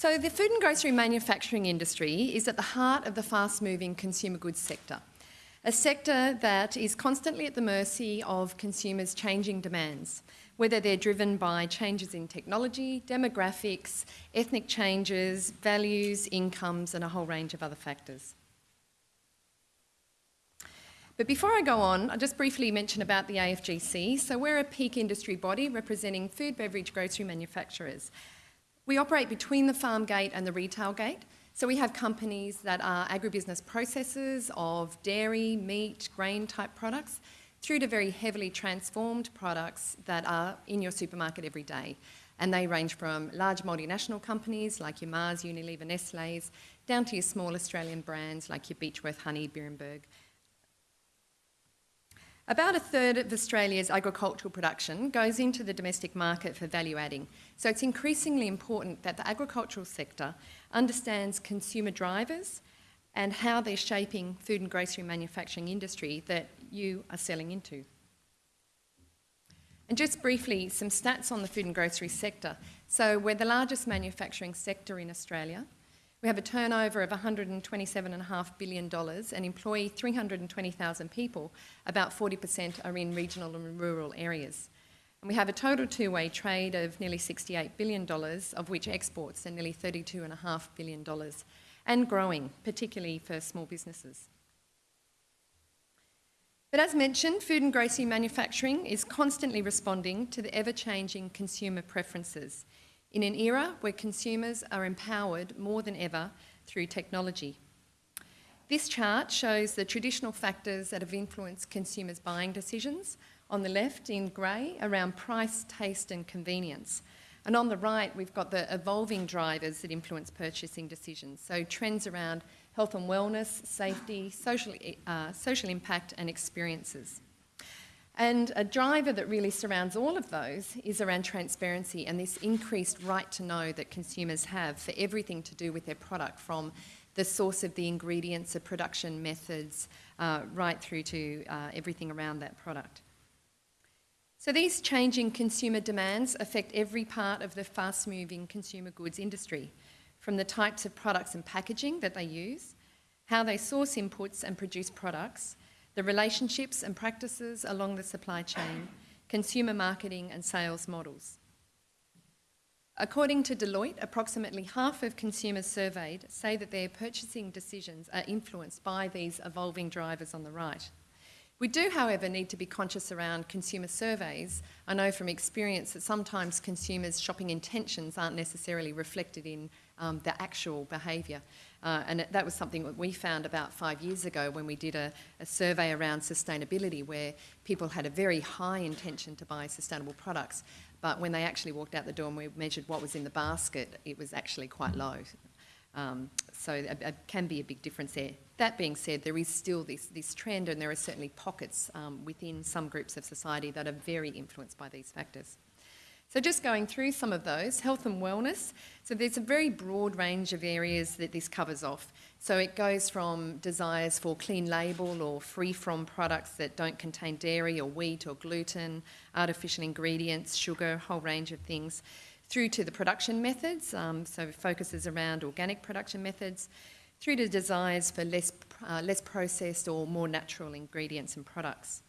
So the food and grocery manufacturing industry is at the heart of the fast-moving consumer goods sector, a sector that is constantly at the mercy of consumers' changing demands, whether they're driven by changes in technology, demographics, ethnic changes, values, incomes and a whole range of other factors. But before I go on, I'll just briefly mention about the AFGC. So we're a peak industry body representing food, beverage, grocery manufacturers. We operate between the farm gate and the retail gate. So we have companies that are agribusiness processors of dairy, meat, grain type products, through to very heavily transformed products that are in your supermarket every day. And they range from large multinational companies like your Mars, Unilever, Nestle's, down to your small Australian brands like your Beechworth Honey, Beerenberg, about a third of Australia's agricultural production goes into the domestic market for value adding. So it's increasingly important that the agricultural sector understands consumer drivers and how they're shaping food and grocery manufacturing industry that you are selling into. And just briefly, some stats on the food and grocery sector. So we're the largest manufacturing sector in Australia. We have a turnover of $127.5 billion and employ 320,000 people. About 40% are in regional and rural areas. And we have a total two-way trade of nearly $68 billion, of which exports are nearly $32.5 billion, and growing, particularly for small businesses. But as mentioned, food and grocery manufacturing is constantly responding to the ever-changing consumer preferences in an era where consumers are empowered more than ever through technology. This chart shows the traditional factors that have influenced consumers' buying decisions. On the left, in grey, around price, taste and convenience. And on the right, we've got the evolving drivers that influence purchasing decisions. So trends around health and wellness, safety, social, uh, social impact and experiences. And a driver that really surrounds all of those is around transparency and this increased right to know that consumers have for everything to do with their product from the source of the ingredients, the production methods, uh, right through to uh, everything around that product. So these changing consumer demands affect every part of the fast-moving consumer goods industry, from the types of products and packaging that they use, how they source inputs and produce products, the relationships and practices along the supply chain, consumer marketing and sales models. According to Deloitte, approximately half of consumers surveyed say that their purchasing decisions are influenced by these evolving drivers on the right. We do, however, need to be conscious around consumer surveys. I know from experience that sometimes consumers' shopping intentions aren't necessarily reflected in um, the actual behaviour. Uh, and that was something that we found about five years ago when we did a, a, survey around sustainability where people had a very high intention to buy sustainable products. But when they actually walked out the door and we measured what was in the basket, it was actually quite low. Um, so it, can be a big difference there. That being said, there is still this, this trend and there are certainly pockets um, within some groups of society that are very influenced by these factors. So just going through some of those, health and wellness. So there's a very broad range of areas that this covers off. So it goes from desires for clean label or free from products that don't contain dairy or wheat or gluten, artificial ingredients, sugar, a whole range of things, through to the production methods, um, so focuses around organic production methods, through to desires for less, uh, less processed or more natural ingredients and products.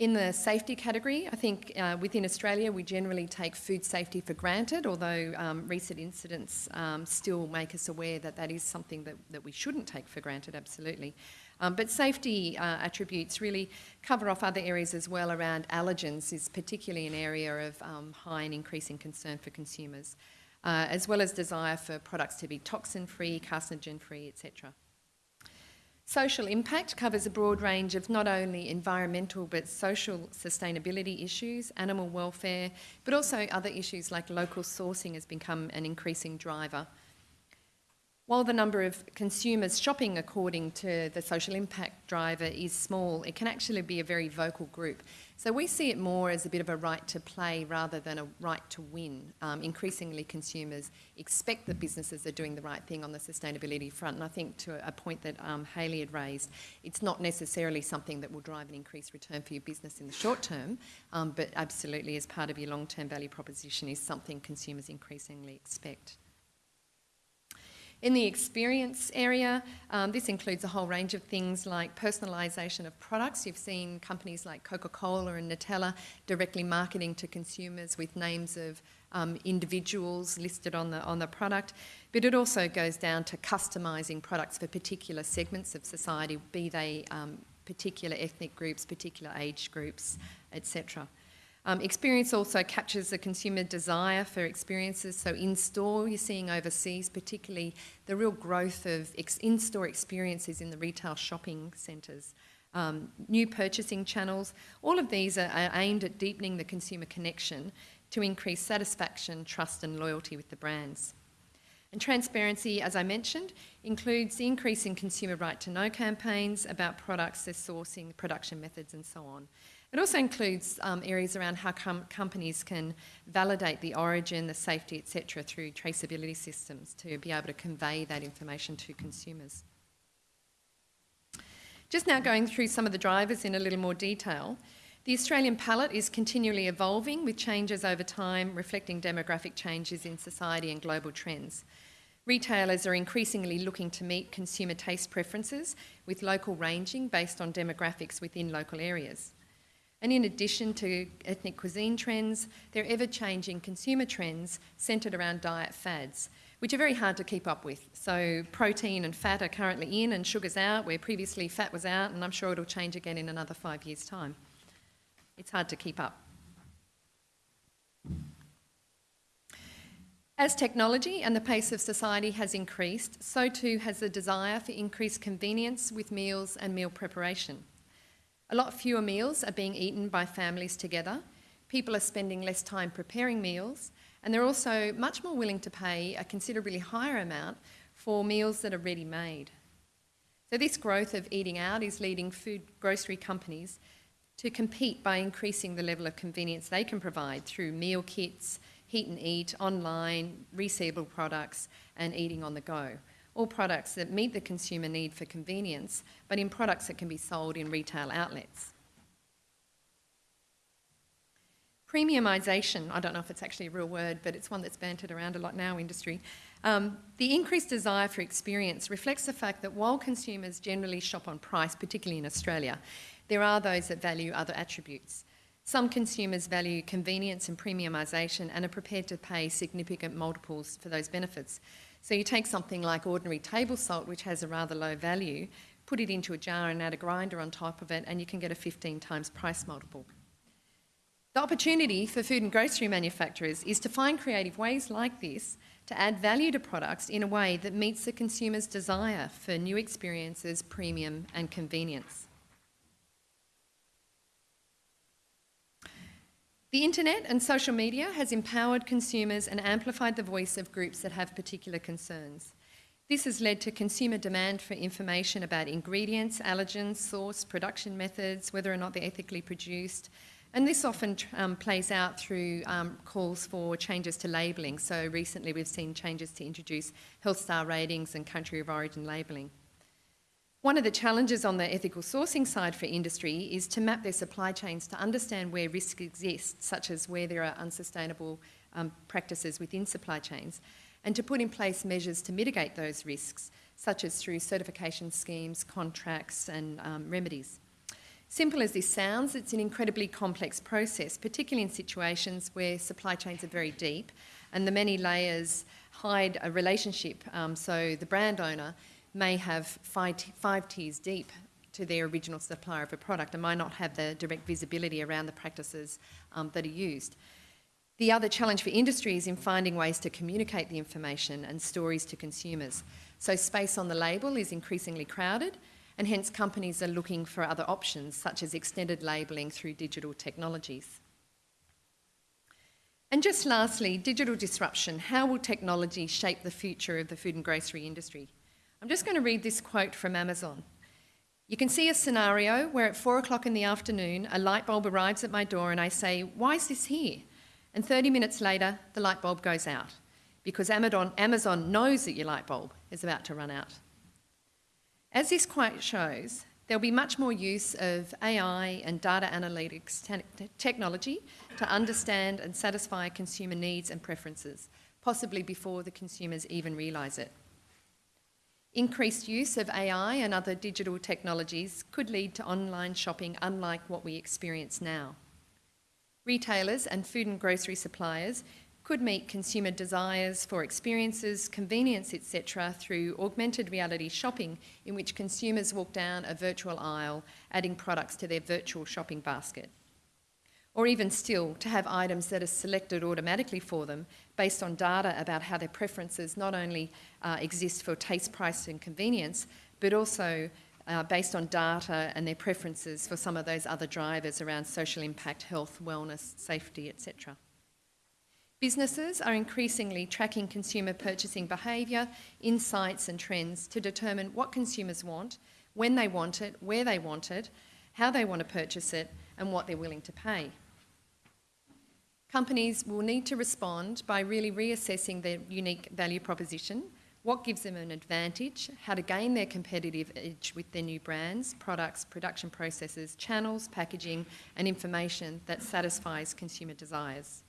In the safety category, I think uh, within Australia we generally take food safety for granted, although um, recent incidents um, still make us aware that that is something that, that we shouldn't take for granted, absolutely. Um, but safety uh, attributes really cover off other areas as well around allergens is particularly an area of um, high and increasing concern for consumers, uh, as well as desire for products to be toxin-free, carcinogen-free, etc. Social impact covers a broad range of not only environmental but social sustainability issues, animal welfare, but also other issues like local sourcing has become an increasing driver while the number of consumers shopping according to the social impact driver is small, it can actually be a very vocal group. So we see it more as a bit of a right to play rather than a right to win. Um, increasingly consumers expect that businesses are doing the right thing on the sustainability front and I think to a point that um, Hayley had raised, it's not necessarily something that will drive an increased return for your business in the short term, um, but absolutely as part of your long-term value proposition is something consumers increasingly expect. In the experience area, um, this includes a whole range of things like personalisation of products. You've seen companies like Coca-Cola and Nutella directly marketing to consumers with names of um, individuals listed on the, on the product. But it also goes down to customising products for particular segments of society, be they um, particular ethnic groups, particular age groups, etc. Um, experience also captures the consumer desire for experiences. So in store, you're seeing overseas, particularly the real growth of ex in-store experiences in the retail shopping centres. Um, new purchasing channels, all of these are, are aimed at deepening the consumer connection to increase satisfaction, trust and loyalty with the brands. And transparency, as I mentioned, includes the increase in consumer right to know campaigns about products, their sourcing, production methods and so on. It also includes um, areas around how com companies can validate the origin, the safety, etc., through traceability systems to be able to convey that information to consumers. Just now going through some of the drivers in a little more detail. The Australian palate is continually evolving with changes over time reflecting demographic changes in society and global trends. Retailers are increasingly looking to meet consumer taste preferences with local ranging based on demographics within local areas. And in addition to ethnic cuisine trends, there are ever-changing consumer trends centred around diet fads, which are very hard to keep up with. So protein and fat are currently in and sugar's out, where previously fat was out, and I'm sure it'll change again in another five years' time. It's hard to keep up. As technology and the pace of society has increased, so too has the desire for increased convenience with meals and meal preparation. A lot fewer meals are being eaten by families together. People are spending less time preparing meals, and they're also much more willing to pay a considerably higher amount for meals that are ready made. So, this growth of eating out is leading food grocery companies to compete by increasing the level of convenience they can provide through meal kits, heat and eat, online, resealable products, and eating on the go all products that meet the consumer need for convenience, but in products that can be sold in retail outlets. Premiumisation, I don't know if it's actually a real word, but it's one that's bantered around a lot our industry. Um, the increased desire for experience reflects the fact that while consumers generally shop on price, particularly in Australia, there are those that value other attributes. Some consumers value convenience and premiumisation and are prepared to pay significant multiples for those benefits. So you take something like ordinary table salt, which has a rather low value, put it into a jar and add a grinder on top of it, and you can get a 15 times price multiple. The opportunity for food and grocery manufacturers is to find creative ways like this to add value to products in a way that meets the consumer's desire for new experiences, premium and convenience. The internet and social media has empowered consumers and amplified the voice of groups that have particular concerns. This has led to consumer demand for information about ingredients, allergens, source, production methods, whether or not they're ethically produced. And this often um, plays out through um, calls for changes to labelling. So recently we've seen changes to introduce health star ratings and country of origin labelling. One of the challenges on the ethical sourcing side for industry is to map their supply chains to understand where risk exists, such as where there are unsustainable um, practices within supply chains, and to put in place measures to mitigate those risks, such as through certification schemes, contracts and um, remedies. Simple as this sounds, it's an incredibly complex process, particularly in situations where supply chains are very deep and the many layers hide a relationship. Um, so the brand owner may have five, five tiers deep to their original supplier of a product and might not have the direct visibility around the practices um, that are used. The other challenge for industry is in finding ways to communicate the information and stories to consumers. So space on the label is increasingly crowded and hence companies are looking for other options such as extended labelling through digital technologies. And just lastly, digital disruption. How will technology shape the future of the food and grocery industry? I'm just going to read this quote from Amazon. You can see a scenario where at four o'clock in the afternoon, a light bulb arrives at my door and I say, Why is this here? And 30 minutes later, the light bulb goes out because Amazon knows that your light bulb is about to run out. As this quote shows, there'll be much more use of AI and data analytics te technology to understand and satisfy consumer needs and preferences, possibly before the consumers even realise it. Increased use of AI and other digital technologies could lead to online shopping unlike what we experience now. Retailers and food and grocery suppliers could meet consumer desires for experiences, convenience, etc., through augmented reality shopping, in which consumers walk down a virtual aisle, adding products to their virtual shopping basket. Or even still, to have items that are selected automatically for them based on data about how their preferences not only uh, exist for taste, price, and convenience, but also uh, based on data and their preferences for some of those other drivers around social impact, health, wellness, safety, etc. Businesses are increasingly tracking consumer purchasing behaviour, insights, and trends to determine what consumers want, when they want it, where they want it, how they want to purchase it, and what they're willing to pay. Companies will need to respond by really reassessing their unique value proposition, what gives them an advantage, how to gain their competitive edge with their new brands, products, production processes, channels, packaging, and information that satisfies consumer desires.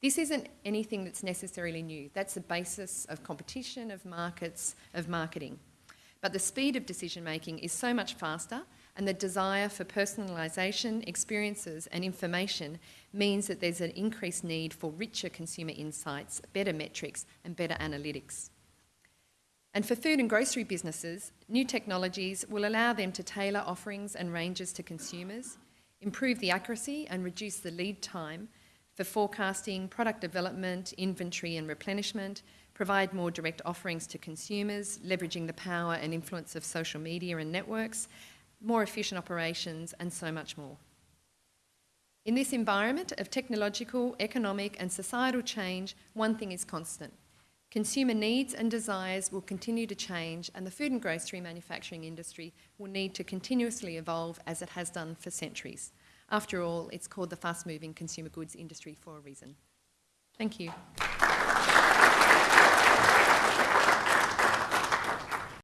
This isn't anything that's necessarily new. That's the basis of competition, of markets, of marketing. But the speed of decision making is so much faster and the desire for personalisation, experiences and information means that there's an increased need for richer consumer insights, better metrics and better analytics. And for food and grocery businesses, new technologies will allow them to tailor offerings and ranges to consumers, improve the accuracy and reduce the lead time for forecasting, product development, inventory and replenishment, provide more direct offerings to consumers, leveraging the power and influence of social media and networks, more efficient operations, and so much more. In this environment of technological, economic, and societal change, one thing is constant. Consumer needs and desires will continue to change, and the food and grocery manufacturing industry will need to continuously evolve as it has done for centuries. After all, it's called the fast moving consumer goods industry for a reason. Thank you.